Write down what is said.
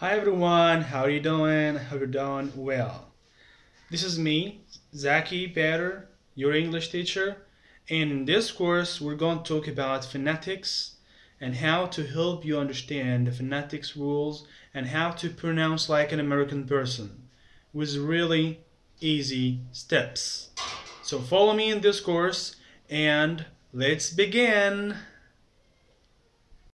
Hi everyone, how are you doing? Hope you're doing well. This is me, Zaki Bader, your English teacher, and in this course we're going to talk about phonetics and how to help you understand the phonetics rules and how to pronounce like an American person with really easy steps. So follow me in this course and let's begin.